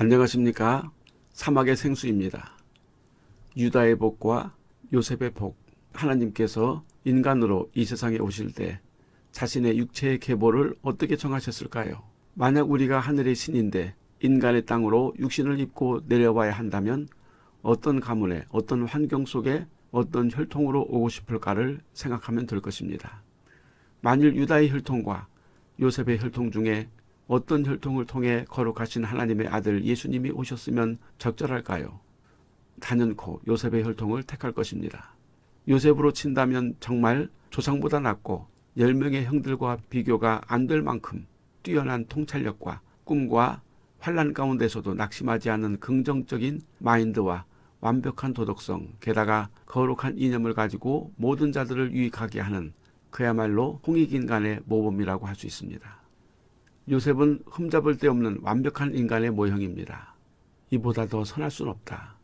안녕하십니까 사막의 생수입니다. 유다의 복과 요셉의 복 하나님께서 인간으로 이 세상에 오실 때 자신의 육체의 계보를 어떻게 정하셨을까요? 만약 우리가 하늘의 신인데 인간의 땅으로 육신을 입고 내려와야 한다면 어떤 가문에 어떤 환경 속에 어떤 혈통으로 오고 싶을까를 생각하면 될 것입니다. 만일 유다의 혈통과 요셉의 혈통 중에 어떤 혈통을 통해 거룩하신 하나님의 아들 예수님이 오셨으면 적절할까요? 단연코 요셉의 혈통을 택할 것입니다. 요셉으로 친다면 정말 조상보다 낫고 10명의 형들과 비교가 안 될 만큼 뛰어난 통찰력과 꿈과 환란 가운데서도 낙심하지 않는 긍정적인 마인드와 완벽한 도덕성, 게다가 거룩한 이념을 가지고 모든 자들을 유익하게 하는 그야말로 홍익인간의 모범이라고 할 수 있습니다. 요셉은 흠잡을 데 없는 완벽한 인간의 모형입니다. 이보다 더 선할 순 없다.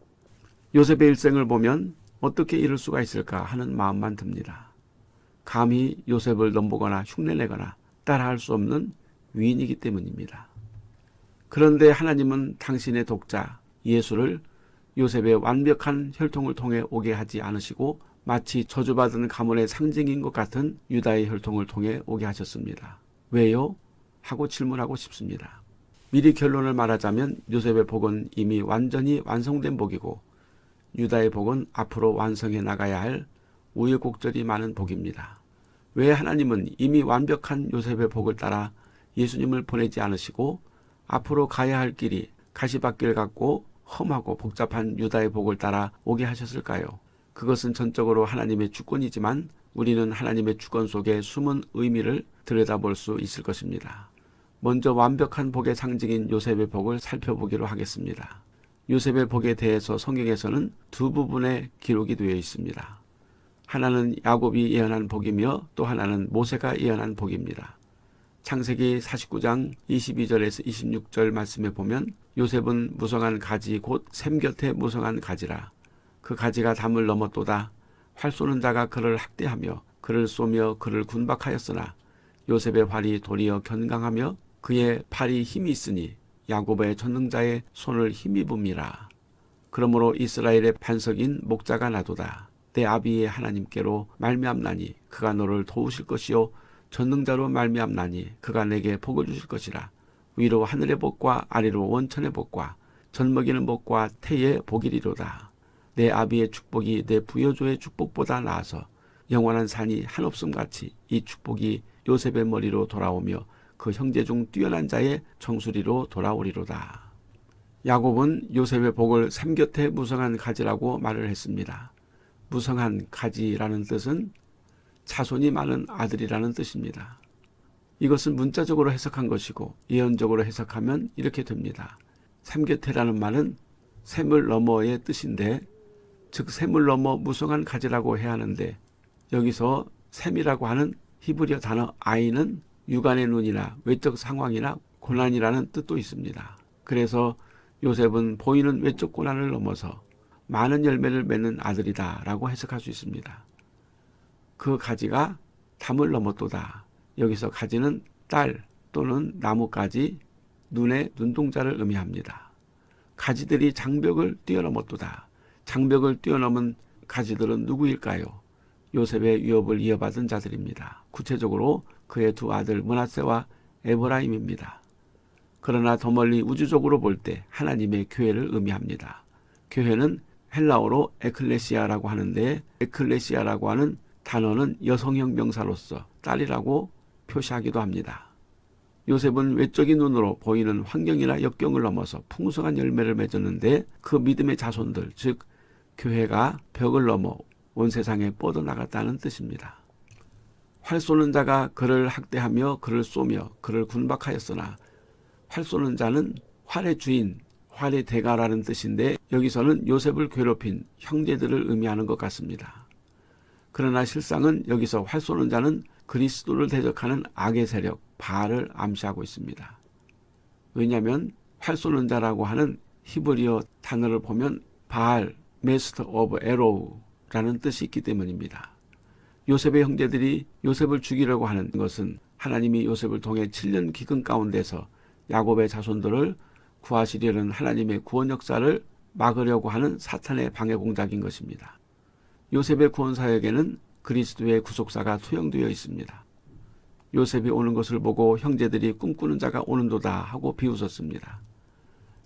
요셉의 일생을 보면 어떻게 이럴 수가 있을까 하는 마음만 듭니다. 감히 요셉을 넘보거나 흉내내거나 따라할 수 없는 위인이기 때문입니다. 그런데 하나님은 당신의 독자 예수를 요셉의 완벽한 혈통을 통해 오게 하지 않으시고 마치 저주받은 가문의 상징인 것 같은 유다의 혈통을 통해 오게 하셨습니다. 왜요? 하고 질문하고 싶습니다. 미리 결론을 말하자면 요셉의 복은 이미 완전히 완성된 복이고 유다의 복은 앞으로 완성해 나가야 할 우여곡절이 많은 복입니다. 왜 하나님은 이미 완벽한 요셉의 복을 따라 예수님을 보내지 않으시고 앞으로 가야 할 길이 가시밭길 같고 험하고 복잡한 유다의 복을 따라 오게 하셨을까요? 그것은 전적으로 하나님의 주권이지만 우리는 하나님의 주권 속에 숨은 의미를 들여다볼 수 있을 것입니다. 먼저 완벽한 복의 상징인 요셉의 복을 살펴보기로 하겠습니다. 요셉의 복에 대해서 성경에서는 두 부분의 기록이 되어 있습니다. 하나는 야곱이 예언한 복이며 또 하나는 모세가 예언한 복입니다. 창세기 49장 22절에서 26절 말씀에 보면 요셉은 무성한 가지 곧 샘 곁에 무성한 가지라 그 가지가 담을 넘었도다 활 쏘는 자가 그를 학대하며 그를 쏘며 그를 군박하였으나 요셉의 활이 도리어 견강하며 그의 팔이 힘이 있으니 야곱의 전능자의 손을 힘입음이라. 그러므로 이스라엘의 반석인 목자가 나도다. 내 아비의 하나님께로 말미암나니 그가 너를 도우실 것이요 전능자로 말미암나니 그가 내게 복을 주실 것이라. 위로 하늘의 복과 아래로 원천의 복과 젖먹이는 복과 태의 복이리로다. 내 아비의 축복이 내 부여조의 축복보다 나아서 영원한 산이 한없음 같이 이 축복이 요셉의 머리로 돌아오며 그 형제 중 뛰어난 자의 정수리로 돌아오리로다. 야곱은 요셉의 복을 삼곁에 무성한 가지라고 말을 했습니다. 무성한 가지라는 뜻은 자손이 많은 아들이라는 뜻입니다. 이것은 문자적으로 해석한 것이고 예언적으로 해석하면 이렇게 됩니다. 삼곁에라는 말은 샘을 너머의 뜻인데 즉 샘을 넘어 무성한 가지라고 해야 하는데 여기서 샘이라고 하는 히브리어 단어 아이는 육안의 눈이나 외적 상황이나 고난이라는 뜻도 있습니다. 그래서 요셉은 보이는 외적 고난을 넘어서 많은 열매를 맺는 아들이다 라고 해석할 수 있습니다. 그 가지가 담을 넘었도다. 여기서 가지는 딸 또는 나무가지, 눈의 눈동자를 의미합니다. 가지들이 장벽을 뛰어넘었도다. 장벽을 뛰어넘은 가지들은 누구일까요? 요셉의 위협을 이어받은 자들입니다. 구체적으로 그의 두 아들 문하세와 에브라임입니다. 그러나 더 멀리 우주적으로 볼 때 하나님의 교회를 의미합니다. 교회는 헬라어로 에클레시아라고 하는데 에클레시아라고 하는 단어는 여성형 명사로서 딸이라고 표시하기도 합니다. 요셉은 외적인 눈으로 보이는 환경이나 역경을 넘어서 풍성한 열매를 맺었는데 그 믿음의 자손들 즉 교회가 벽을 넘어 온 세상에 뻗어나갔다는 뜻입니다. 활 쏘는 자가 그를 학대하며 그를 쏘며 그를 군박하였으나 활 쏘는 자는 활의 주인, 활의 대가라는 뜻인데 여기서는 요셉을 괴롭힌 형제들을 의미하는 것 같습니다. 그러나 실상은 여기서 활 쏘는 자는 그리스도를 대적하는 악의 세력 바알을 암시하고 있습니다. 왜냐하면 활 쏘는 자라고 하는 히브리어 단어를 보면 바알, master of arrow라는 뜻이 있기 때문입니다. 요셉의 형제들이 요셉을 죽이려고 하는 것은 하나님이 요셉을 통해 7년 기근 가운데서 야곱의 자손들을 구하시려는 하나님의 구원 역사를 막으려고 하는 사탄의 방해 공작인 것입니다. 요셉의 구원 사역에는 그리스도의 구속사가 투영되어 있습니다. 요셉이 오는 것을 보고 형제들이 꿈꾸는 자가 오는도다 하고 비웃었습니다.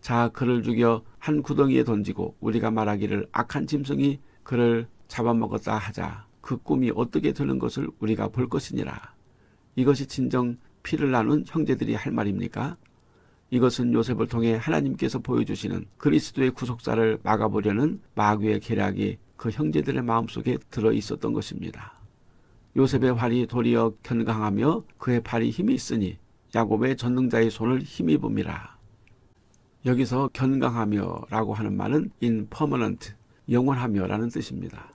자 그를 죽여 한 구덩이에 던지고 우리가 말하기를 악한 짐승이 그를 잡아먹었다 하자 그 꿈이 어떻게 되는 것을 우리가 볼 것이니라. 이것이 진정 피를 나눈 형제들이 할 말입니까? 이것은 요셉을 통해 하나님께서 보여주시는 그리스도의 구속사를 막아보려는 마귀의 계략이 그 형제들의 마음속에 들어 있었던 것입니다. 요셉의 활이 도리어 견강하며 그의 팔이 힘이 있으니 야곱의 전능자의 손을 힘입음이라. 여기서 견강하며 라고 하는 말은 in permanent, 영원하며 라는 뜻입니다.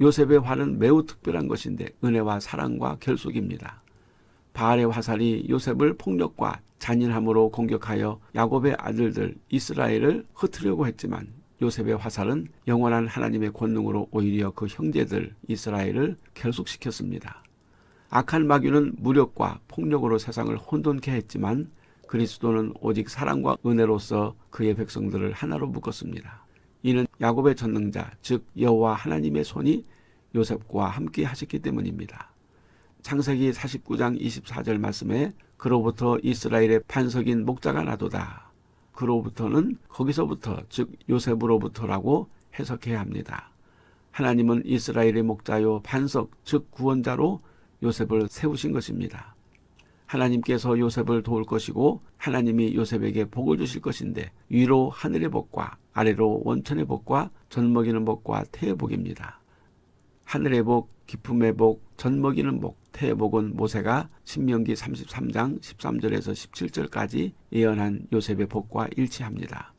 요셉의 활은 매우 특별한 것인데 은혜와 사랑과 결속입니다. 바알의 화살이 요셉을 폭력과 잔인함으로 공격하여 야곱의 아들들 이스라엘을 흩으려고 했지만 요셉의 화살은 영원한 하나님의 권능으로 오히려 그 형제들 이스라엘을 결속시켰습니다. 악한 마귀는 무력과 폭력으로 세상을 혼돈케 했지만 그리스도는 오직 사랑과 은혜로서 그의 백성들을 하나로 묶었습니다. 이는 야곱의 전능자 즉 여호와 하나님의 손이 요셉과 함께 하셨기 때문입니다. 창세기 49장 24절 말씀에 그로부터 이스라엘의 반석인 목자가 나도다. 그로부터는 거기서부터 즉 요셉으로부터라고 해석해야 합니다. 하나님은 이스라엘의 목자요 반석 즉 구원자로 요셉을 세우신 것입니다. 하나님께서 요셉을 도울 것이고 하나님이 요셉에게 복을 주실 것인데 위로 하늘의 복과 아래로 원천의 복과 젖먹이는 복과 태의 복입니다. 하늘의 복, 기쁨의 복, 젖먹이는 복, 태의 복은 모세가 신명기 33장 13절에서 17절까지 예언한 요셉의 복과 일치합니다.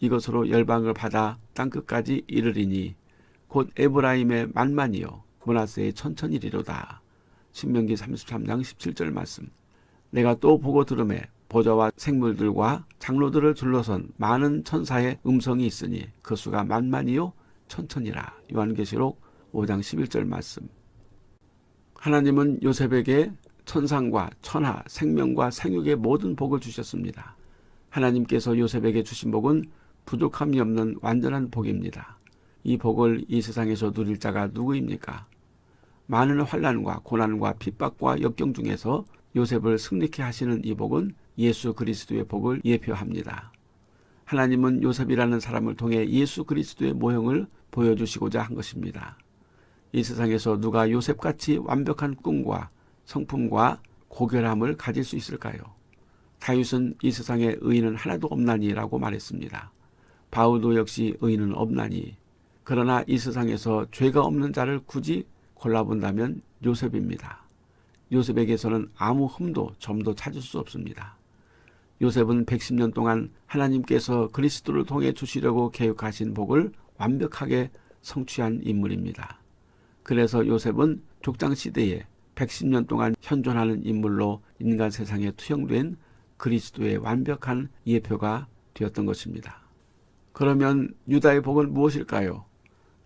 이것으로 열방을 받아 땅끝까지 이르리니 곧 에브라임의 만만이요 문하세의 천천이리로다. 신명기 33장 17절 말씀. 내가 또 보고 들음에 보좌와 생물들과 장로들을 둘러선 많은 천사의 음성이 있으니 그 수가 만만이요 천천이라. 요한계시록 5장 11절 말씀. 하나님은 요셉에게 천상과 천하, 생명과 생육의 모든 복을 주셨습니다. 하나님께서 요셉에게 주신 복은 부족함이 없는 완전한 복입니다. 이 복을 이 세상에서 누릴 자가 누구입니까? 많은 환란과 고난과 핍박과 역경 중에서 요셉을 승리케 하시는 이 복은 예수 그리스도의 복을 예표합니다. 하나님은 요셉이라는 사람을 통해 예수 그리스도의 모형을 보여주시고자 한 것입니다. 이 세상에서 누가 요셉같이 완벽한 꿈과 성품과 고결함을 가질 수 있을까요? 다윗은 이 세상에 의인은 하나도 없나니라고 말했습니다. 바울도 역시 의인은 없나니 그러나 이 세상에서 죄가 없는 자를 굳이 골라본다면 요셉입니다. 요셉에게서는 아무 흠도 점도 찾을 수 없습니다. 요셉은 110년 동안 하나님께서 그리스도를 통해 주시려고 계획하신 복을 완벽하게 성취한 인물입니다. 그래서 요셉은 족장시대에 110년 동안 현존하는 인물로 인간 세상에 투영된 그리스도의 완벽한 예표가 되었던 것입니다. 그러면 유다의 복은 무엇일까요?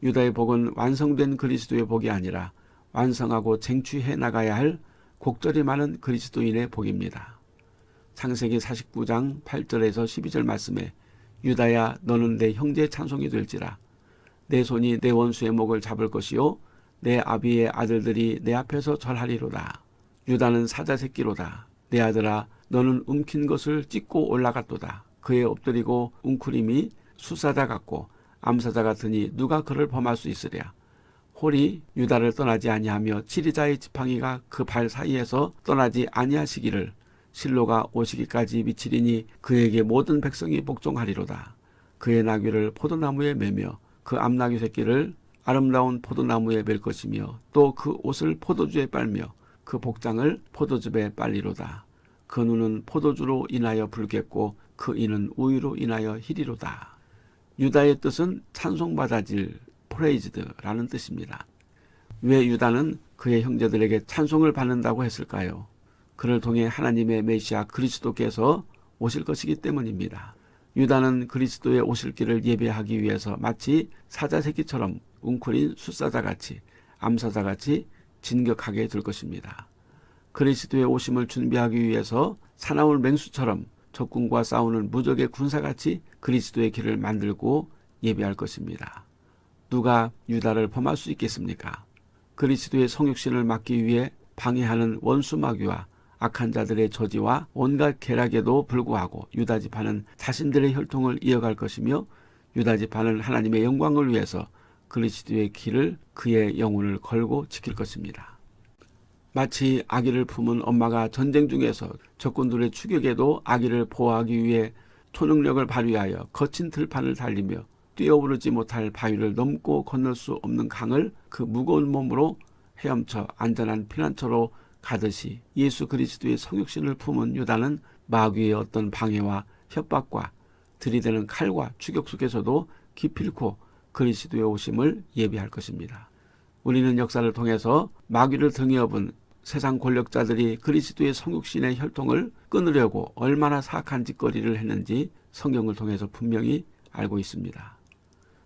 유다의 복은 완성된 그리스도의 복이 아니라 완성하고 쟁취해 나가야 할 곡절이 많은 그리스도인의 복입니다. 창세기 49장 8절에서 12절 말씀에 유다야 너는 내 형제의 찬송이 될지라 내 손이 내 원수의 목을 잡을 것이요 내 아비의 아들들이 내 앞에서 절하리로다. 유다는 사자 새끼로다. 내 아들아 너는 움킨 것을 찢고 올라갔도다. 그에 엎드리고 웅크림이 수사자 같고 암사자 같으니 누가 그를 범할 수 있으랴. 홀이 유다를 떠나지 아니하며 치리자의 지팡이가 그 발 사이에서 떠나지 아니하시기를 실로가 오시기까지 미치리니 그에게 모든 백성이 복종하리로다. 그의 나귀를 포도나무에 매며 그 암나귀 새끼를 아름다운 포도나무에 맬 것이며 또 그 옷을 포도주에 빨며 그 복장을 포도즙에 빨리로다. 그 눈은 포도주로 인하여 붉겠고 그 이는 우유로 인하여 희리로다. 유다의 뜻은 찬송받아질 praised라는 뜻입니다. 왜 유다는 그의 형제들에게 찬송을 받는다고 했을까요? 그를 통해 하나님의 메시아 그리스도께서 오실 것이기 때문입니다. 유다는 그리스도의 오실 길을 예배하기 위해서 마치 사자 새끼처럼 웅크린 숫사자같이 암사자같이 진격하게 될 것입니다. 그리스도의 오심을 준비하기 위해서 사나울 맹수처럼 적군과 싸우는 무적의 군사같이 그리스도의 길을 만들고 예배할 것입니다. 누가 유다를 범할 수 있겠습니까? 그리스도의 성육신을 막기 위해 방해하는 원수 마귀와 악한 자들의 저지와 온갖 계략에도 불구하고 유다 지파는 자신들의 혈통을 이어갈 것이며 유다 지파는 하나님의 영광을 위해서 그리스도의 길을 그의 영혼을 걸고 지킬 것입니다. 마치 아기를 품은 엄마가 전쟁 중에서 적군들의 추격에도 아기를 보호하기 위해 초능력을 발휘하여 거친 들판을 달리며 뛰어오르지 못할 바위를 넘고 건널 수 없는 강을 그 무거운 몸으로 헤엄쳐 안전한 피난처로 가듯이 예수 그리스도의 성육신을 품은 유다는 마귀의 어떤 방해와 협박과 들이대는 칼과 추격 속에서도 기필코 그리스도의 오심을 예비할 것입니다. 우리는 역사를 통해서 마귀를 등에 업은 세상 권력자들이 그리스도의 성육신의 혈통을 끊으려고 얼마나 사악한 짓거리를 했는지 성경을 통해서 분명히 알고 있습니다.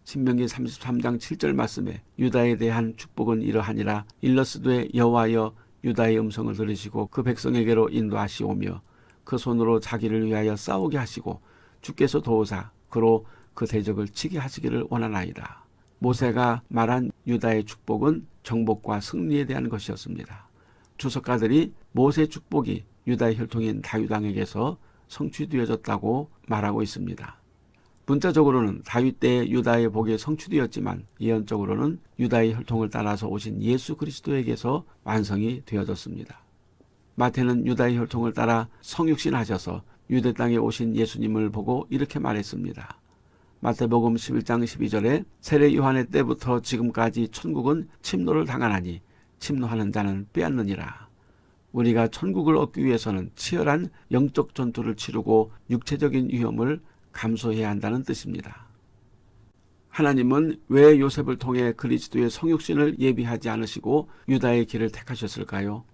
신명기 33장 7절 말씀에 유다에 대한 축복은 이러하니라 일러스되 여호와여 유다의 음성을 들으시고 그 백성에게로 인도하시오며 그 손으로 자기를 위하여 싸우게 하시고 주께서 도우사 그로 그 대적을 치게 하시기를 원하나이다. 모세가 말한 유다의 축복은 정복과 승리에 대한 것이었습니다. 주석가들이 모세 축복이 유다의 혈통인 다유당에게서 성취되어졌다고 말하고 있습니다. 문자적으로는 다윗 때 유다의 복이 성취되었지만 예언적으로는 유다의 혈통을 따라서 오신 예수 그리스도에게서 완성이 되어졌습니다. 마태는 유다의 혈통을 따라 성육신하셔서 유대 땅에 오신 예수님을 보고 이렇게 말했습니다. 마태복음 11장 12절에 세례 요한의 때부터 지금까지 천국은 침노를 당하나니 침노하는 자는 빼앗느니라. 우리가 천국을 얻기 위해서는 치열한 영적 전투를 치르고 육체적인 위험을 감수해야 한다는 뜻입니다. 하나님은 왜 요셉을 통해 그리스도의 성육신을 예비하지 않으시고 유다의 길을 택하셨을까요?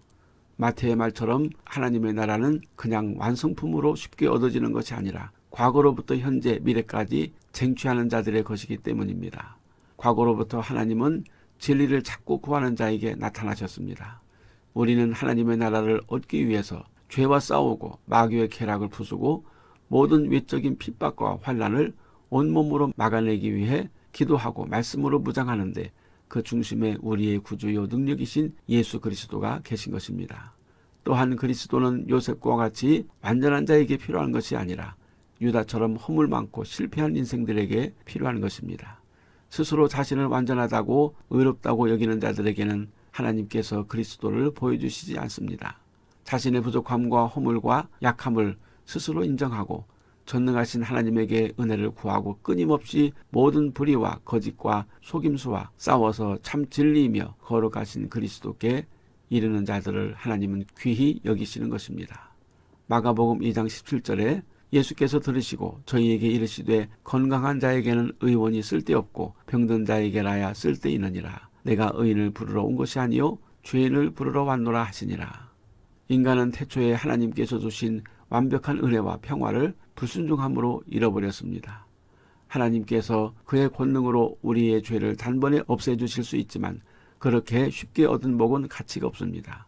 마태의 말처럼 하나님의 나라는 그냥 완성품으로 쉽게 얻어지는 것이 아니라 과거로부터 현재 미래까지 쟁취하는 자들의 것이기 때문입니다. 과거로부터 하나님은 진리를 찾고 구하는 자에게 나타나셨습니다. 우리는 하나님의 나라를 얻기 위해서 죄와 싸우고 마귀의 쾌락을 부수고 모든 외적인 핍박과 환란을 온몸으로 막아내기 위해 기도하고 말씀으로 무장하는데 그 중심에 우리의 구주요 능력이신 예수 그리스도가 계신 것입니다. 또한 그리스도는 요셉과 같이 완전한 자에게 필요한 것이 아니라 유다처럼 허물 많고 실패한 인생들에게 필요한 것입니다. 스스로 자신을 완전하다고 의롭다고 여기는 자들에게는 하나님께서 그리스도를 보여주시지 않습니다. 자신의 부족함과 허물과 약함을 스스로 인정하고 전능하신 하나님에게 은혜를 구하고 끊임없이 모든 불의와 거짓과 속임수와 싸워서 참 진리이며 걸어가신 그리스도께 이르는 자들을 하나님은 귀히 여기시는 것입니다. 마가복음 2장 17절에 예수께서 들으시고 저희에게 이르시되 건강한 자에게는 의원이 쓸데없고 병든 자에게라야 쓸데있느니라. 내가 의인을 부르러 온 것이 아니요 죄인을 부르러 왔노라 하시니라. 인간은 태초에 하나님께서 주신 완벽한 은혜와 평화를 불순종함으로 잃어버렸습니다. 하나님께서 그의 권능으로 우리의 죄를 단번에 없애주실 수 있지만 그렇게 쉽게 얻은 복은 가치가 없습니다.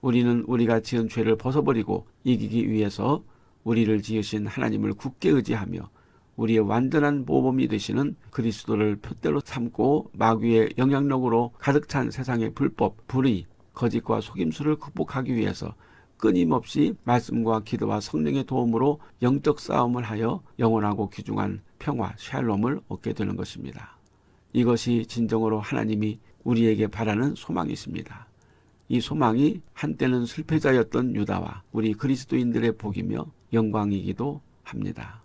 우리는 우리가 지은 죄를 벗어버리고 이기기 위해서 우리를 지으신 하나님을 굳게 의지하며 우리의 완전한 모범이 되시는 그리스도를 표대로 삼고 마귀의 영향력으로 가득 찬 세상의 불법, 불의, 거짓과 속임수를 극복하기 위해서 끊임없이 말씀과 기도와 성령의 도움으로 영적 싸움을 하여 영원하고 귀중한 평화, 샬롬을 얻게 되는 것입니다. 이것이 진정으로 하나님이 우리에게 바라는 소망이십니다. 이 소망이 한때는 실패자였던 유다와 우리 그리스도인들의 복이며 영광이기도 합니다.